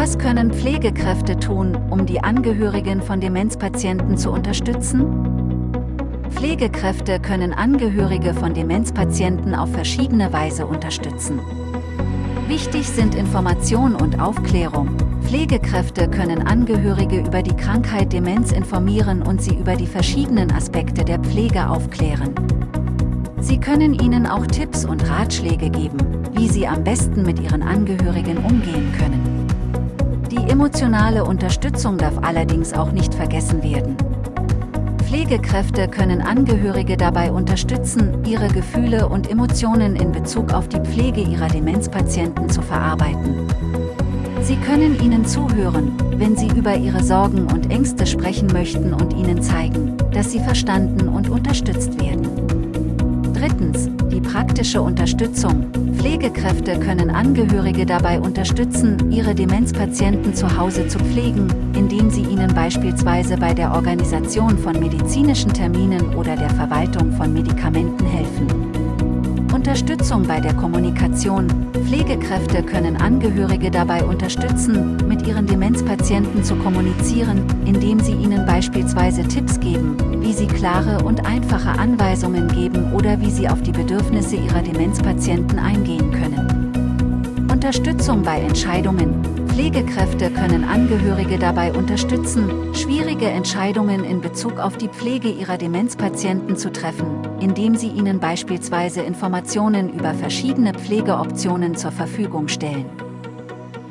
Was können Pflegekräfte tun, um die Angehörigen von Demenzpatienten zu unterstützen? Pflegekräfte können Angehörige von Demenzpatienten auf verschiedene Weise unterstützen. Wichtig sind Information und Aufklärung. Pflegekräfte können Angehörige über die Krankheit Demenz informieren und sie über die verschiedenen Aspekte der Pflege aufklären. Sie können ihnen auch Tipps und Ratschläge geben, wie sie am besten mit ihren Angehörigen umgehen können. Die emotionale Unterstützung darf allerdings auch nicht vergessen werden. Pflegekräfte können Angehörige dabei unterstützen, ihre Gefühle und Emotionen in Bezug auf die Pflege ihrer Demenzpatienten zu verarbeiten. Sie können ihnen zuhören, wenn sie über ihre Sorgen und Ängste sprechen möchten und ihnen zeigen, dass sie verstanden und unterstützt werden. Drittens, die praktische Unterstützung, Pflegekräfte können Angehörige dabei unterstützen, ihre Demenzpatienten zu Hause zu pflegen, indem sie ihnen beispielsweise bei der Organisation von medizinischen Terminen oder der Verwaltung von Medikamenten helfen. Unterstützung bei der Kommunikation. Pflegekräfte können Angehörige dabei unterstützen, mit ihren Demenzpatienten zu kommunizieren, indem sie ihnen beispielsweise Tipps geben, klare und einfache Anweisungen geben oder wie sie auf die Bedürfnisse ihrer Demenzpatienten eingehen können. Unterstützung bei Entscheidungen. Pflegekräfte können Angehörige dabei unterstützen, schwierige Entscheidungen in Bezug auf die Pflege ihrer Demenzpatienten zu treffen, indem sie ihnen beispielsweise Informationen über verschiedene Pflegeoptionen zur Verfügung stellen.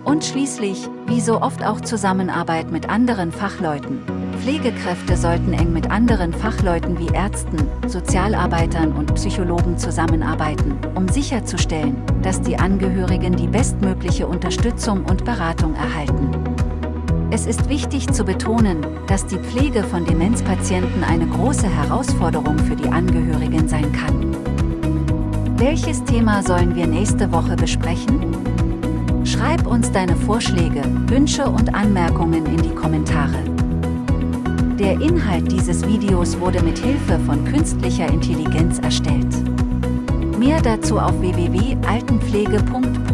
Und schließlich, wie so oft auch Zusammenarbeit mit anderen Fachleuten. Pflegekräfte sollten eng mit anderen Fachleuten wie Ärzten, Sozialarbeitern und Psychologen zusammenarbeiten, um sicherzustellen, dass die Angehörigen die bestmögliche Unterstützung und Beratung erhalten. Es ist wichtig zu betonen, dass die Pflege von Demenzpatienten eine große Herausforderung für die Angehörigen sein kann. Welches Thema sollen wir nächste Woche besprechen? Schreib uns deine Vorschläge, Wünsche und Anmerkungen in die Kommentare. Der Inhalt dieses Videos wurde mit Hilfe von künstlicher Intelligenz erstellt. Mehr dazu auf www.altenpflege.pro.